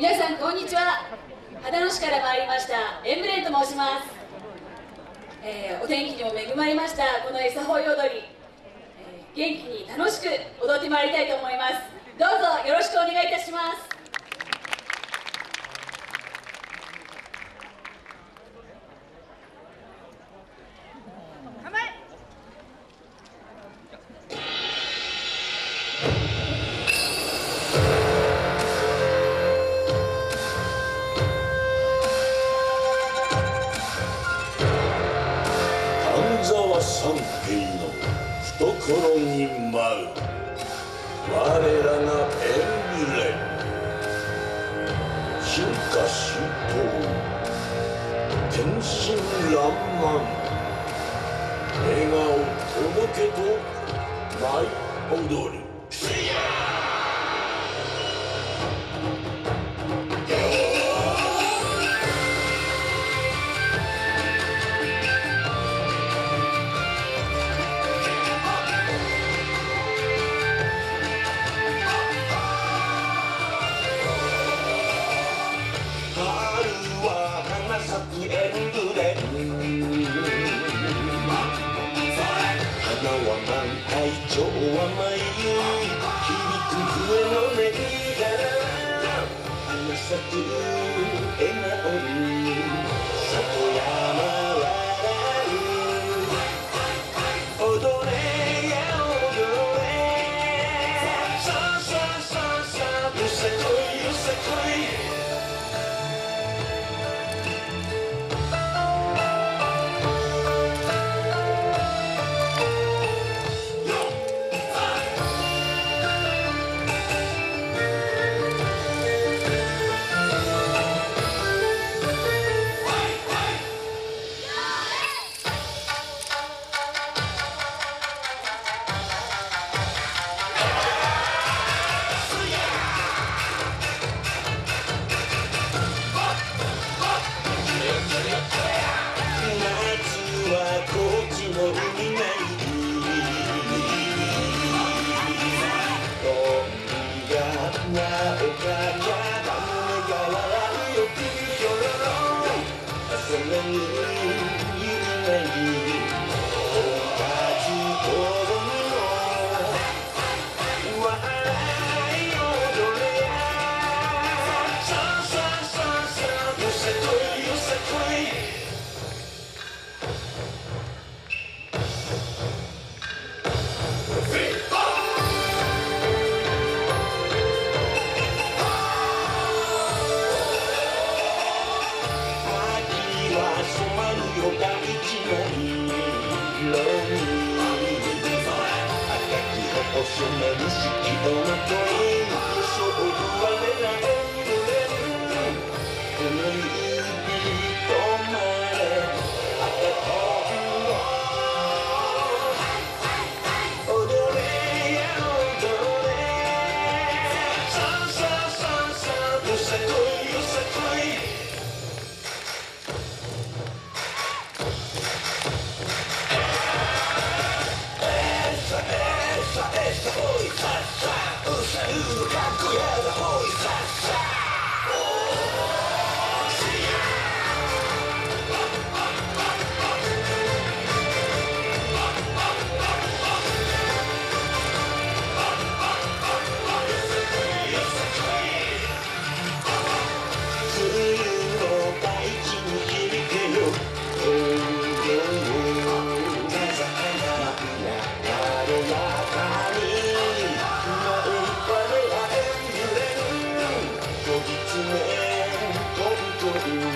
皆さんこんにちは。秦野市から参りましたエンブレンと申します、えー、お天気にも恵まれましたこの餌ほい踊り、えー、元気に楽しく踊ってまいりたいと思います。どうぞよろしくお願いいたします。三平の懐に舞う。我らがエンブレム。進化周到天真爛漫。笑顔届けと舞踊り。甘い響く笛の音から花咲く Instrumentos de que on não conheço Thank you.